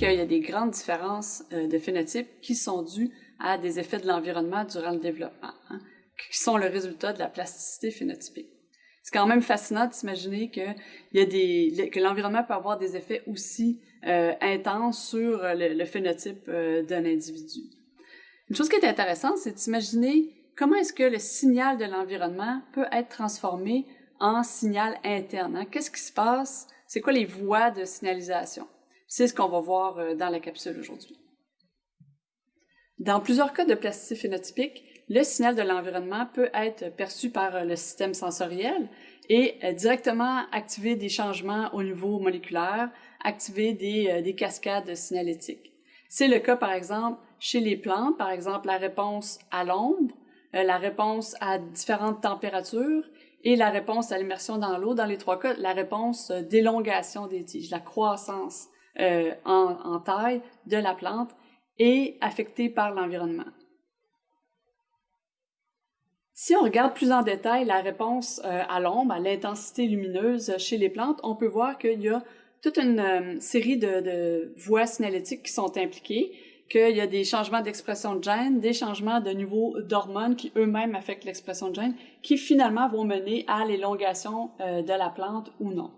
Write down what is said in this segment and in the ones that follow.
qu'il y a des grandes différences de phénotypes qui sont dues à des effets de l'environnement durant le développement, hein, qui sont le résultat de la plasticité phénotypique. C'est quand même fascinant d'imaginer que, y a des, que l'environnement peut avoir des effets aussi euh, intenses sur le, le phénotype euh, d'un individu. Une chose qui est intéressante, c'est d'imaginer comment est-ce que le signal de l'environnement peut être transformé en signal interne. Hein? Qu'est-ce qui se passe? C'est quoi les voies de signalisation? C'est ce qu'on va voir euh, dans la capsule aujourd'hui. Dans plusieurs cas de plasticité phénotypique, le signal de l'environnement peut être perçu par euh, le système sensoriel et euh, directement activer des changements au niveau moléculaire, activer des, des cascades signalétiques. C'est le cas, par exemple, chez les plantes, par exemple, la réponse à l'ombre, la réponse à différentes températures et la réponse à l'immersion dans l'eau. Dans les trois cas, la réponse d'élongation des tiges, la croissance en, en taille de la plante et affectés par l'environnement. Si on regarde plus en détail la réponse euh, à l'ombre, à l'intensité lumineuse chez les plantes, on peut voir qu'il y a toute une euh, série de, voies signalétiques qui sont impliquées, qu'il y a des changements d'expression de gènes, des changements de niveau d'hormones qui eux-mêmes affectent l'expression de gènes, qui finalement vont mener à l'élongation euh, de la plante ou non.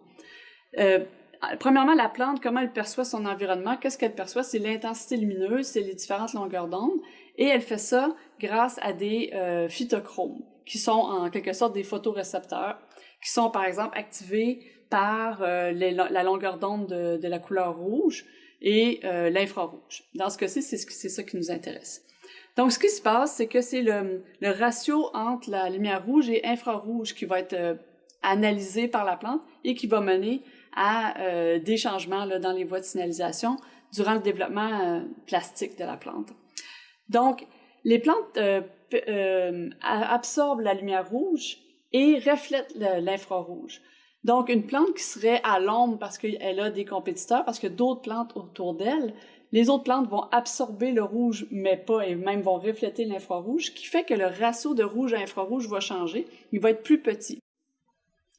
Premièrement, la plante, comment elle perçoit son environnement? Qu'est-ce qu'elle perçoit? C'est l'intensité lumineuse, c'est les différentes longueurs d'onde. Et elle fait ça grâce à des euh, phytochromes, qui sont en quelque sorte des photorécepteurs, qui sont par exemple activés par euh, la longueur d'onde de, la couleur rouge et euh, l'infrarouge. Dans ce cas-ci, c'est ça qui nous intéresse. Donc, ce qui se passe, c'est que c'est le, le, ratio entre la lumière rouge et infrarouge qui va être analysé par la plante et qui va mener à euh, des changements là, dans les voies de signalisation durant le développement euh, plastique de la plante. Donc, les plantes euh, euh absorbent la lumière rouge et reflètent l'infrarouge. Donc, une plante qui serait à l'ombre parce qu'elle a des compétiteurs, parce que d'autres plantes autour d'elle, les autres plantes vont absorber le rouge, mais pas, et même vont refléter l'infrarouge, qui fait que le ratio de rouge à infrarouge va changer. Il va être plus petit.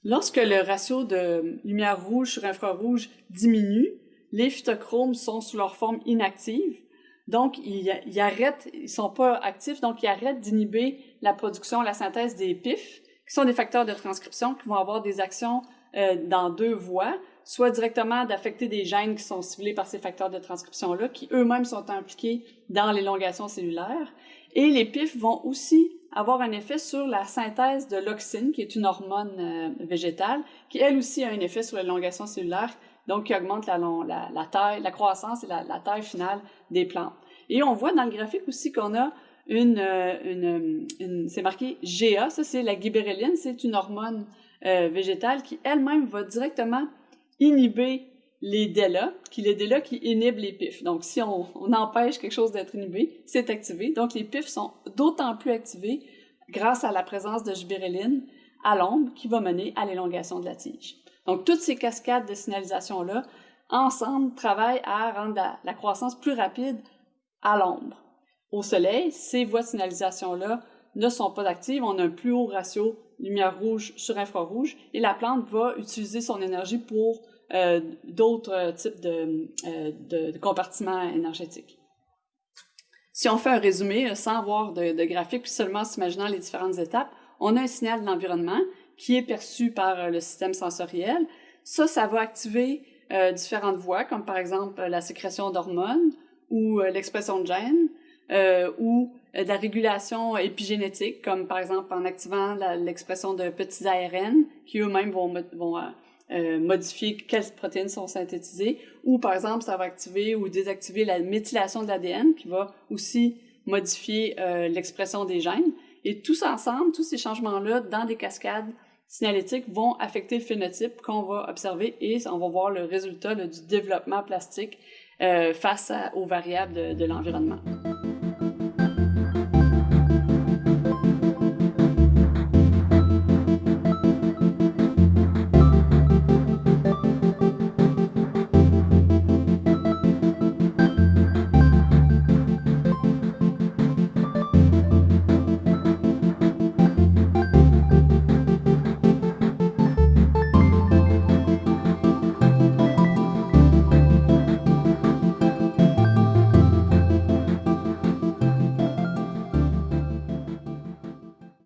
Lorsque le ratio de lumière rouge sur infrarouge diminue, les phytochromes sont sous leur forme inactive. Donc, ils, arrêtent, ils sont pas actifs, donc ils arrêtent d'inhiber la production, la synthèse des PIF, qui sont des facteurs de transcription qui vont avoir des actions euh, dans deux voies, soit directement d'affecter des gènes qui sont ciblés par ces facteurs de transcription-là, qui eux-mêmes sont impliqués dans l'élongation cellulaire. Et les PIF vont aussi avoir un effet sur la synthèse de l'oxine, qui est une hormone euh, végétale, qui elle aussi a un effet sur l'élongation cellulaire, donc qui augmente la, taille, la croissance et la, taille finale des plantes. Et on voit dans le graphique aussi qu'on a une, euh, une c'est marqué GA, ça c'est la gibberelline, c'est une hormone euh, végétale qui elle-même va directement inhiber les DELA, qui les DELA qui inhibent les PIF. Donc, si on, empêche quelque chose d'être inhibé, c'est activé. Donc, les PIF sont d'autant plus activés grâce à la présence de gibberelline à l'ombre qui va mener à l'élongation de la tige. Donc, toutes ces cascades de signalisation-là, ensemble, travaillent à rendre la, la croissance plus rapide à l'ombre. Au soleil, ces voies de signalisation-là ne sont pas actives. On a un plus haut ratio lumière rouge sur infrarouge et la plante va utiliser son énergie pour euh, d'autres types de, euh, de, compartiments énergétiques. Si on fait un résumé euh, sans avoir de, de graphique, puis seulement s'imaginant les différentes étapes, on a un signal de l'environnement qui est perçu par le système sensoriel. Ça, ça va activer euh, différentes voies, comme par exemple la sécrétion d'hormones ou euh, l'expression de gènes, euh, ou de la régulation épigénétique, comme par exemple en activant l'expression de petits ARN, qui eux-mêmes vont, vont euh, modifier quelles protéines sont synthétisées, ou par exemple, ça va activer ou désactiver la méthylation de l'ADN, qui va aussi modifier euh, l'expression des gènes. Et tous ensemble, tous ces changements-là dans des cascades signalétiques vont affecter le phénotype qu'on va observer et on va voir le résultat du développement plastique euh, face aux variables de l'environnement.